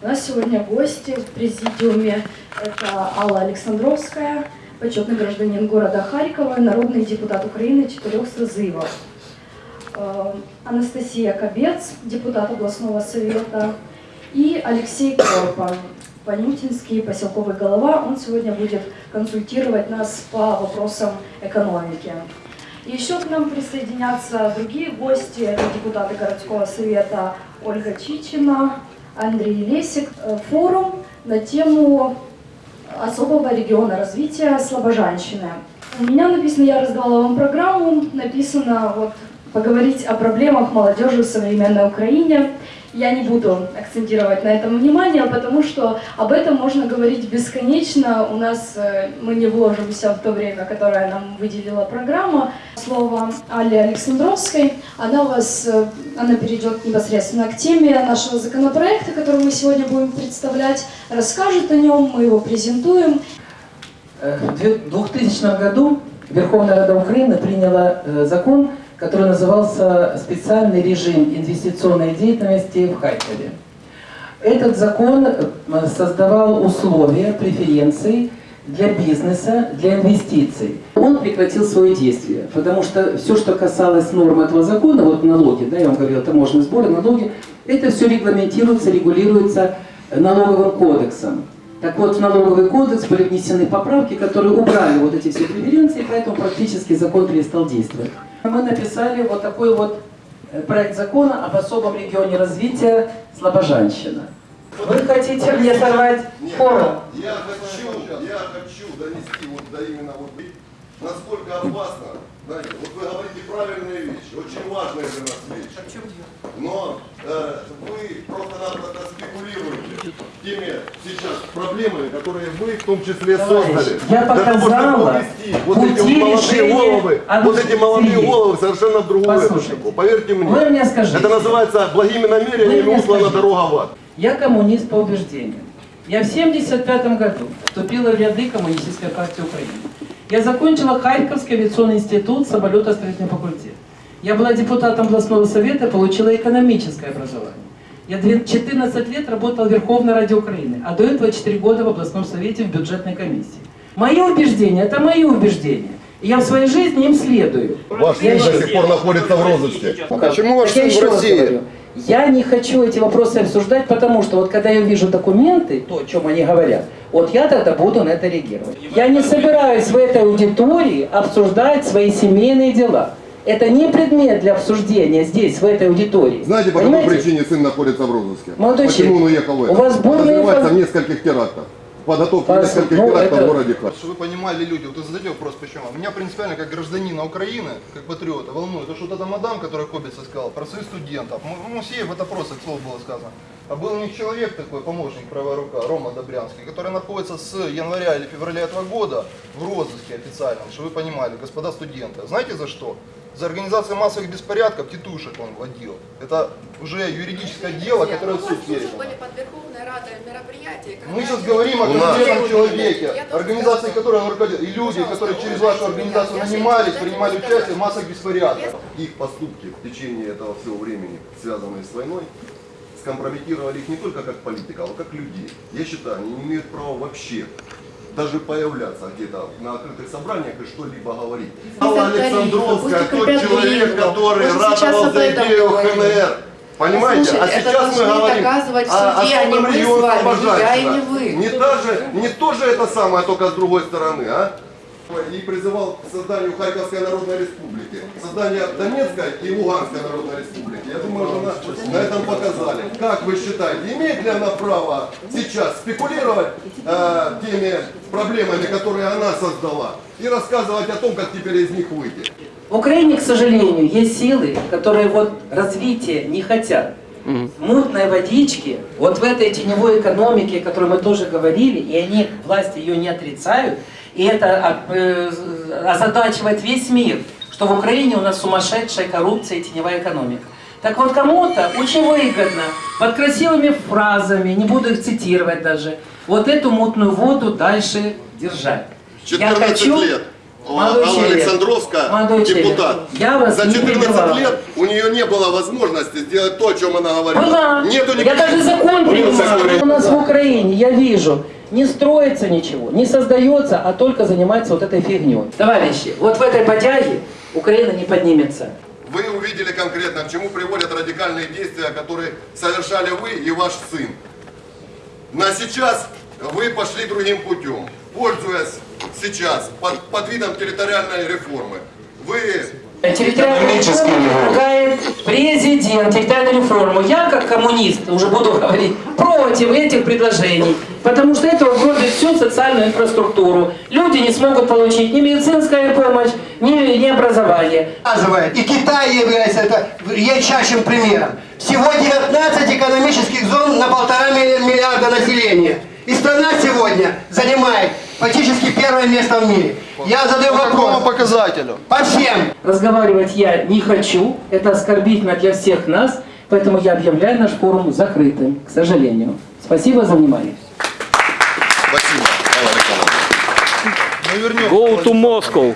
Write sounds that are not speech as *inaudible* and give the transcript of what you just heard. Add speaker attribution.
Speaker 1: У нас сегодня гости в президиуме. Это Алла Александровская, почетный гражданин города Харькова, народный депутат Украины четырех созывов. Э, Анастасия Кобец, депутат областного совета, и Алексей Корпан, Понютинский поселковый голова. Он сегодня будет консультировать нас по вопросам экономики. Еще к нам присоединятся другие гости, это депутаты городского совета Ольга Чичина, Андрей Лесик. Э, Форум на тему особого региона развития Слобожанщины. У меня написано, я раздала вам программу, написано вот поговорить о проблемах молодежи в современной Украине. Я не буду акцентировать на этом внимание, потому что об этом можно говорить бесконечно. У нас э, мы не вложимся в то время, которое нам выделила программа. Слово Алле Александровской. Она, вас, э, она перейдет непосредственно к теме нашего законопроекта, который мы сегодня будем представлять, расскажет о нем, мы его презентуем.
Speaker 2: Э, В 2000 году Верховная Рада Украины приняла закон, который назывался «Специальный режим инвестиционной деятельности в Харькове». Этот закон э, создавал условия, преференции для бизнеса, для инвестиций. Он прекратил свое действие, потому что все, что касалось норм этого закона, вот налоги, да, я вам говорил, таможенные сборы, налоги, это все регламентируется, регулируется налоговым кодексом. Так вот, в налоговый кодекс были внесены поправки, которые убрали вот эти все преференции, поэтому практически закон перестал действовать. Мы написали вот такой вот э, проект закона об особом регионе развития Слобожанщина. Вы хотите мне сорвать форум?
Speaker 3: Я хочу, я хочу донести вот до именно вот насколько опасно, знаете, вот вы говорите правильные вещи, очень важные для нас вещи. Но э, вы просто-напросто спекулируете теми сейчас проблемами, которые вы в том числе создали.
Speaker 2: я
Speaker 3: Для того, чтобы
Speaker 2: показала
Speaker 3: увести вот молодые головы, вот эти молодые
Speaker 2: Анастасии.
Speaker 3: головы совершенно в другую эпоху. Поверьте мне.
Speaker 2: вы мне скажите.
Speaker 3: Это называется благими намерениями услана дорога в ад.
Speaker 2: Я коммунист по убеждениям. Я в 1975 году вступила в ряды Коммунистической партии Украины. Я закончила Харьковский авиационный институт, самолетостроительный факультет. Я была депутатом областного совета, получила экономическое образование. Я две- 14 лет работала в Верховной Раде Украины, а до этого 4 года в областном совете в бюджетной комиссии. Мои убеждения – это мои убеждения. Я в своей жизни им следую.
Speaker 3: Ваш сын до
Speaker 2: еще-
Speaker 3: сих пор находится в розыске. Почему ваш сын
Speaker 2: еще
Speaker 3: в России?
Speaker 2: говорю, Я не хочу эти вопросы обсуждать, потому что вот когда я вижу документы, то, о чем они говорят, вот я тогда буду на это реагировать. Я не собираюсь в этой аудитории обсуждать свои семейные дела. Это не предмет для обсуждения здесь, в этой аудитории.
Speaker 3: Знаете, по какой причине сын находится в розыске?
Speaker 2: Молодой
Speaker 3: Почему
Speaker 2: человек,
Speaker 3: он уехал в
Speaker 2: у
Speaker 3: это?
Speaker 2: вас бурные фан-
Speaker 3: в нескольких терактах. Подготовке
Speaker 2: Пос-
Speaker 3: нескольких
Speaker 2: ну, это-
Speaker 3: в городе Харьков.
Speaker 4: Чтобы вы понимали люди, вот вы задаете вопрос, почему. Меня принципиально, как гражданина Украины, как патриота, волнует, то, что вот эта мадам, которая Кобица сказала, про своих студентов, Мусеев, это просто, к слову, было сказано. А был у них человек такой, помощник, правая рука, Рома Добрянский, который находится с января или февраля этого года в розыске официальном, чтобы вы понимали, господа студенты. Знаете за что? За организацию массовых беспорядков тетушек он вводил. Это уже юридическое дело, которое в
Speaker 5: У
Speaker 4: суд передано.
Speaker 5: были под Верховной Радой мероприятия. когда
Speaker 4: Мы сейчас говорим о конкретном человеке, организации, которой он и люди, которые через вашу организацию нанимались, принимали участие в
Speaker 5: сказать.
Speaker 4: массах беспорядков.
Speaker 3: Их поступки в течение этого всего времени, связанные с войной, скомпрометировали их не только как политиков, а как людей. Я считаю, они не имеют права вообще даже появляться где-то на открытых собраниях и что-либо говорить. Алла Александровская, тот человек, который
Speaker 5: об
Speaker 3: за идею. ХНР. Понимаете?
Speaker 5: Слушайте,
Speaker 3: а сейчас мы говорим о
Speaker 5: а мы с
Speaker 3: регионе
Speaker 5: не.
Speaker 3: Не, та же, не то же это самое, только с другой стороны, а? И призывал к созданию Харьковской Народной Республики, создание Донецкой и Луганской Народной Республики. Я думаю, что на, на этом показали. Как вы считаете, имеет ли она право сейчас спекулировать э, теми проблемами, которые она создала, и рассказывать о том, как теперь из них выйти?
Speaker 2: В Украине, к сожалению, есть силы, которые вот развития не хотят. Мутной водички, вот в этой теневой экономике, о которой мы тоже говорили, и они, власти ее не отрицают, и это а, э, озадачивает весь мир, что в Украине у нас сумасшедшая коррупция и теневая экономика. Так вот, кому-то очень выгодно, под красивыми фразами, не буду их цитировать даже, вот эту мутную воду дальше держать. Я
Speaker 3: 14
Speaker 2: хочу,
Speaker 3: лет.
Speaker 2: Молодой
Speaker 3: Алла
Speaker 2: человек.
Speaker 3: Александровская,
Speaker 2: Молодой человек.
Speaker 3: депутат.
Speaker 2: Я вас
Speaker 3: За
Speaker 2: не
Speaker 3: 14
Speaker 2: перебивала.
Speaker 3: лет у нее не было возможности сделать то, о чем она говорила.
Speaker 2: Была.
Speaker 3: Нету
Speaker 2: Я
Speaker 3: никаких-
Speaker 2: даже закон
Speaker 3: Был
Speaker 2: принимал.
Speaker 3: закон.
Speaker 2: У нас в Украине, я вижу, не строится ничего, не создается, а только занимается вот этой фигней. Товарищи, вот в этой потяге Украина не поднимется.
Speaker 3: Вы увидели конкретно, к чему приводят радикальные действия, которые совершали вы и ваш сын. Но сейчас вы пошли другим путем, пользуясь сейчас под, под видом территориальной реформы. Вы
Speaker 2: Территориальную реформу предлагает президент, территориальную реформу. Я, как коммунист, уже буду *laughs* говорить, против этих предложений, потому что это угробит всю социальную инфраструктуру. Люди не смогут получить ни медицинскую помощь, ни, ни образование.
Speaker 6: и Китай является это ярчайшим примером. Всего 19 экономических зон на полтора ми- миллиарда населения. И страна сегодня занимает практически первое место в мире. Я задаю
Speaker 4: По какому
Speaker 6: вопрос.
Speaker 4: показателю?
Speaker 6: По всем.
Speaker 2: Разговаривать я не хочу, это оскорбительно для всех нас, поэтому я объявляю наш форум закрытым, к сожалению. Спасибо за внимание.
Speaker 3: спасибо.
Speaker 7: Go to Moscow.